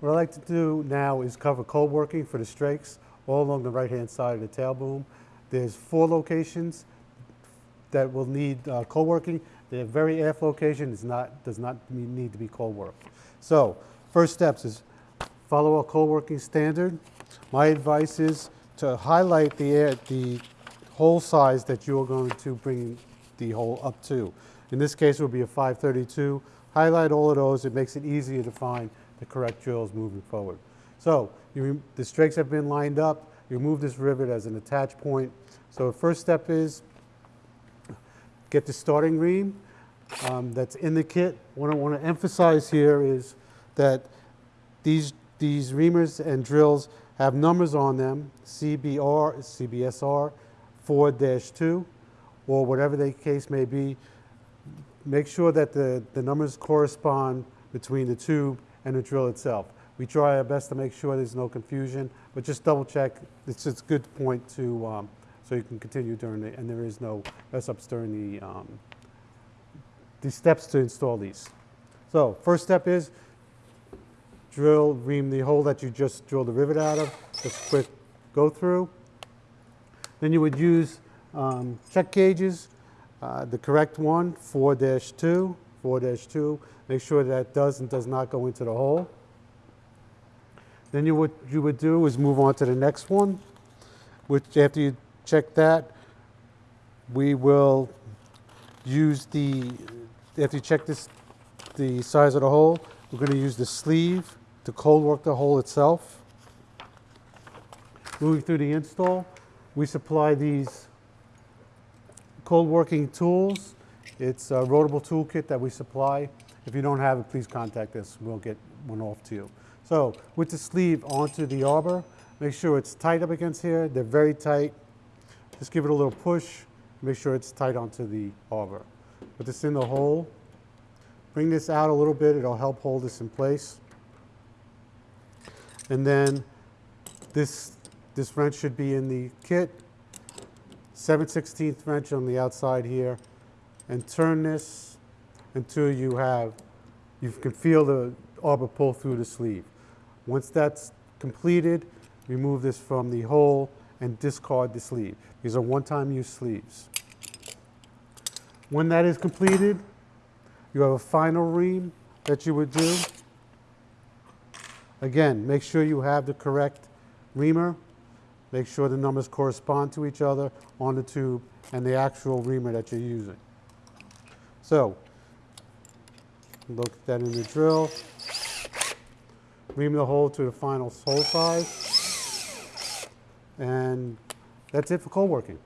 What I'd like to do now is cover cold working for the strakes all along the right-hand side of the tail boom. There's four locations that will need uh, cold working. The very aft location is not, does not need to be cold worked. So, first steps is follow a cold working standard. My advice is to highlight the air, the hole size that you're going to bring the hole up to. In this case, it would be a 532. Highlight all of those. It makes it easier to find the correct drills moving forward. So the strakes have been lined up. You remove this rivet as an attach point. So the first step is get the starting ream um, that's in the kit. What I want to emphasize here is that these, these reamers and drills have numbers on them, CBR, CBSR 4-2, or whatever the case may be. Make sure that the, the numbers correspond between the tube and the drill itself. We try our best to make sure there's no confusion, but just double check. It's just a good point to, um, so you can continue during the, and there is no mess ups during the, um, the steps to install these. So first step is drill, ream the hole that you just drilled the rivet out of, just quick go through. Then you would use um, check gauges, uh, the correct one, 4-2, 4-2. Make sure that does and does not go into the hole. Then you would, you would do is move on to the next one, which after you check that, we will use the, after you check this, the size of the hole, we're going to use the sleeve to cold work the hole itself. Moving through the install, we supply these cold working tools. It's a rotable toolkit that we supply. If you don't have it, please contact us. We'll get one off to you. So with the sleeve onto the arbor, make sure it's tight up against here. They're very tight. Just give it a little push. Make sure it's tight onto the arbor. Put this in the hole. Bring this out a little bit. It'll help hold this in place. And then this, this wrench should be in the kit. 7 16th wrench on the outside here. And turn this until you have, you can feel the arbor pull through the sleeve. Once that's completed, remove this from the hole and discard the sleeve. These are one-time use sleeves. When that is completed, you have a final ream that you would do. Again, make sure you have the correct reamer. Make sure the numbers correspond to each other on the tube and the actual reamer that you're using. So, look that in the drill. Ream the hole to the final hole size. And that's it for cold working.